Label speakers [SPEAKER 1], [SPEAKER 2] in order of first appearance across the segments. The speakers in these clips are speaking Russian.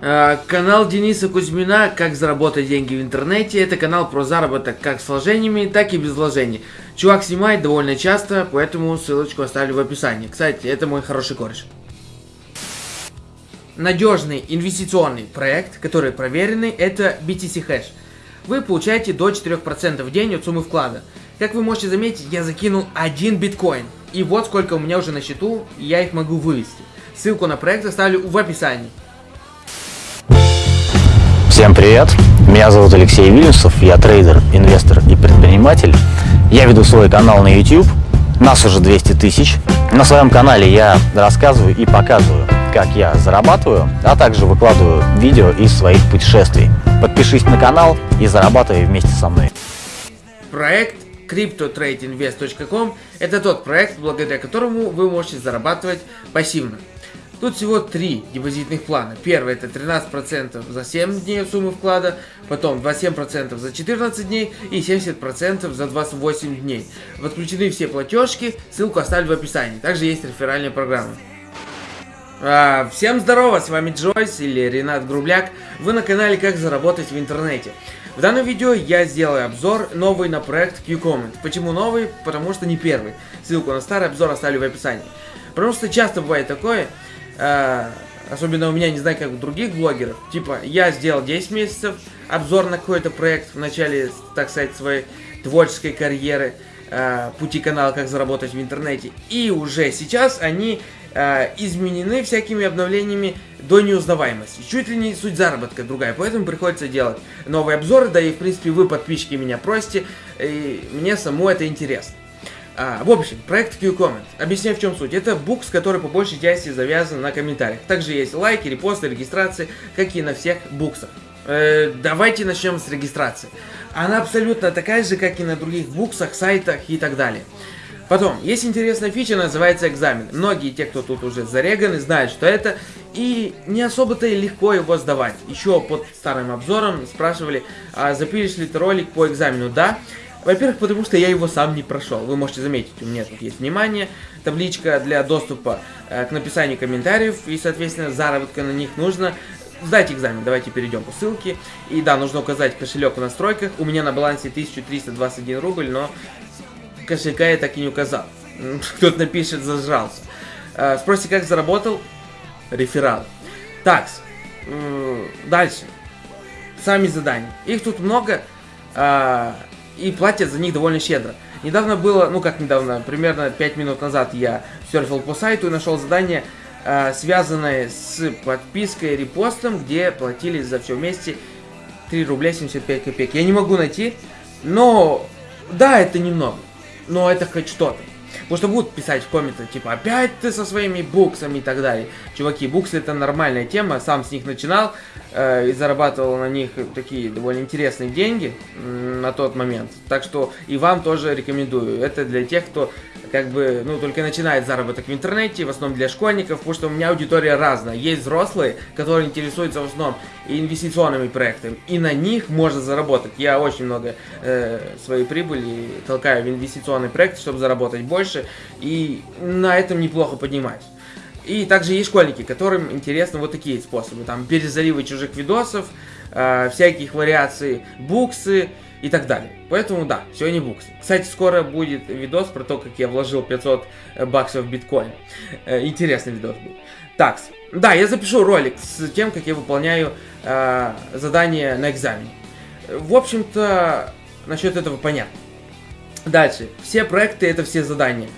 [SPEAKER 1] А, канал Дениса Кузьмина «Как заработать деньги в интернете» Это канал про заработок как с вложениями, так и без вложений. Чувак снимает довольно часто, поэтому ссылочку оставлю в описании. Кстати, это мой хороший кореш. Надежный инвестиционный проект, который проверенный, это BTC Hash. Вы получаете до 4% в день от суммы вклада. Как вы можете заметить, я закинул один биткоин. И вот сколько у меня уже на счету, и я их могу вывести. Ссылку на проект оставлю в описании.
[SPEAKER 2] Всем привет! Меня зовут Алексей Вильнюсов, я трейдер, инвестор и предприниматель. Я веду свой канал на YouTube, нас уже 200 тысяч. На своем канале я рассказываю и показываю, как я зарабатываю, а также выкладываю видео из своих путешествий. Подпишись на канал и зарабатывай вместе со мной.
[SPEAKER 1] Проект CryptoTradeInvest.com это тот проект, благодаря которому вы можете зарабатывать пассивно. Тут всего три депозитных плана. Первый это 13% за 7 дней суммы вклада, потом 27% за 14 дней и 70% за 28 дней. Подключены все платежки, ссылку оставлю в описании. Также есть реферальная программа. А, всем здорово, с вами Джойс или Ренат Грубляк. Вы на канале Как заработать в интернете. В данном видео я сделаю обзор новый на проект QComment. Почему новый? Потому что не первый. Ссылку на старый обзор оставлю в описании. Потому что часто бывает такое, э, особенно у меня, не знаю, как у других блогеров, типа, я сделал 10 месяцев обзор на какой-то проект в начале, так сказать, своей творческой карьеры, э, пути канала «Как заработать в интернете», и уже сейчас они э, изменены всякими обновлениями до неузнаваемости. Чуть ли не суть заработка другая, поэтому приходится делать новые обзоры, да и, в принципе, вы, подписчики, меня просите, и мне саму это интересно. А, в общем, проект QComment. Объясняю, в чем суть. Это букс, который по большей части завязан на комментариях. Также есть лайки, репосты, регистрации, как и на всех буксах. Э, давайте начнем с регистрации. Она абсолютно такая же, как и на других буксах, сайтах и так далее. Потом, есть интересная фича, называется экзамен. Многие те, кто тут уже зареганы, знают, что это, и не особо-то и легко его сдавать. Еще под старым обзором спрашивали, а запилишь ли ты ролик по экзамену? Да. Во-первых, потому что я его сам не прошел. Вы можете заметить, у меня тут есть внимание, табличка для доступа э, к написанию комментариев, и, соответственно, заработка на них нужно. Сдайте экзамен, давайте перейдем по ссылке. И да, нужно указать кошелек в настройках. У меня на балансе 1321 рубль, но кошелька я так и не указал. Кто-то напишет, зажрался. Э, спросите, как заработал? Реферал. Так, э, дальше. Сами задания. Их тут много. Э, и платят за них довольно щедро. Недавно было, ну как недавно, примерно 5 минут назад я серфил по сайту и нашел задание, э, связанное с подпиской репостом, где платили за все вместе 3 рубля 75 копеек. Я не могу найти, но да, это немного, но это хоть что-то. Потому что будут писать в комментах, типа, опять ты со своими буксами и так далее. Чуваки, буксы это нормальная тема, сам с них начинал э, и зарабатывал на них такие довольно интересные деньги на тот момент. Так что и вам тоже рекомендую. Это для тех, кто как бы, ну, только начинает заработок в интернете, в основном для школьников, потому что у меня аудитория разная. Есть взрослые, которые интересуются в основном инвестиционными проектами, и на них можно заработать. Я очень много э, своей прибыли толкаю в инвестиционный проект, чтобы заработать больше, и на этом неплохо поднимать. И также есть школьники, которым интересны вот такие способы. Там перезаливы чужих видосов, э, всяких вариаций, буксы, и так далее. Поэтому да, сегодня буксы. Кстати, скоро будет видос про то, как я вложил 500 э, баксов в биткоин. Э, интересный видос будет. Так, да, я запишу ролик с тем, как я выполняю э, задание на экзамене. В общем-то, насчет этого понятно. Дальше. Все проекты это все задания.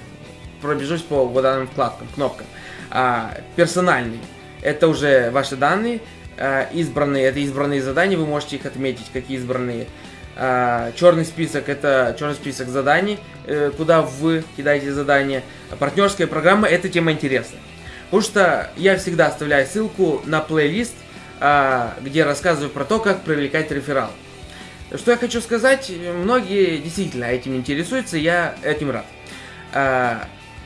[SPEAKER 1] Пробежусь по вот данным вкладкам, кнопкам. А, персональный. Это уже ваши данные. А, избранные. Это избранные задания. Вы можете их отметить, какие избранные. А, черный список это черный список заданий, э, куда вы кидаете задания. партнерская программа это тема интересная. Потому что я всегда оставляю ссылку на плейлист, а, где рассказываю про то, как привлекать реферал. Что я хочу сказать, многие действительно этим интересуются, я этим рад. А,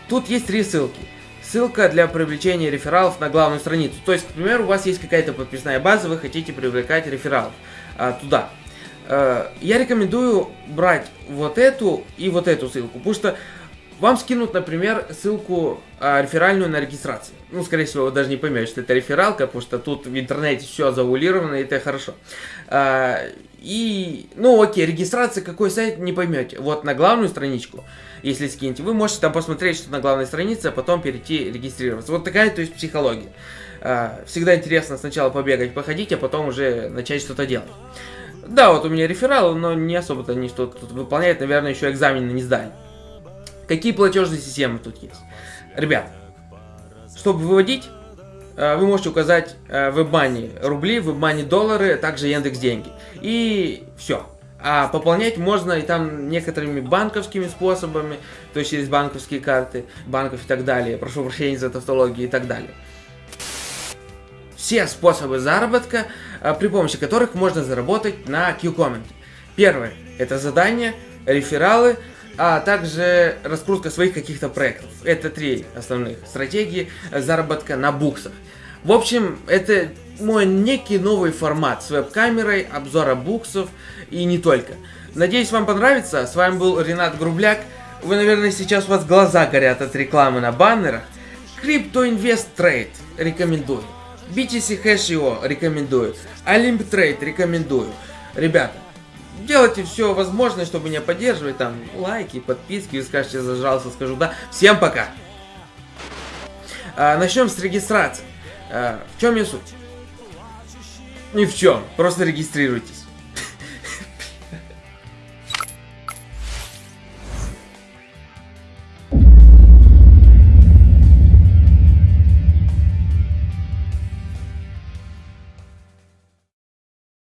[SPEAKER 1] тут есть три ссылки. Ссылка для привлечения рефералов на главную страницу. То есть, к примеру, у вас есть какая-то подписная база, вы хотите привлекать рефералов туда. Э, я рекомендую брать вот эту и вот эту ссылку, потому что вам скинут, например, ссылку э, реферальную на регистрацию. Ну, скорее всего, вы даже не поймете, что это рефералка, потому что тут в интернете все завулировано, и это хорошо. Э, и, ну, окей, регистрация, какой сайт, не поймете. Вот на главную страничку, если скинете, вы можете там посмотреть, что на главной странице, а потом перейти регистрироваться. Вот такая, то есть, психология. Э, всегда интересно сначала побегать, походить, а потом уже начать что-то делать. Да, вот у меня реферал, но не особо-то они что-то тут выполняют, наверное, еще экзамены не сдали. Какие платежные системы тут есть? Ребят, чтобы выводить, э, вы можете указать э, в WebMoney рубли, в WebMoney доллары, также Яндекс деньги. И все. А пополнять можно и там некоторыми банковскими способами, то есть через банковские карты, банков и так далее. Прошу прощения за тавтологию и так далее. Все способы заработка, э, при помощи которых можно заработать на Q-Comment. Первое – это задания, рефералы, а также раскрутка своих каких-то проектов. Это три основных стратегии заработка на буксах. В общем, это мой некий новый формат с веб-камерой, обзора буксов и не только. Надеюсь, вам понравится. С вами был Ренат Грубляк. Вы, наверное, сейчас у вас глаза горят от рекламы на баннерах. Invest Trade рекомендую. BTC Hash.io рекомендую. Olymp Trade рекомендую. Ребята, делайте все возможное, чтобы меня поддерживать, там, лайки, подписки, вы скажете, зажался, скажу да. Всем пока! А, начнем с регистрации. А, в чем ее суть? Ни в чем, просто регистрируйтесь.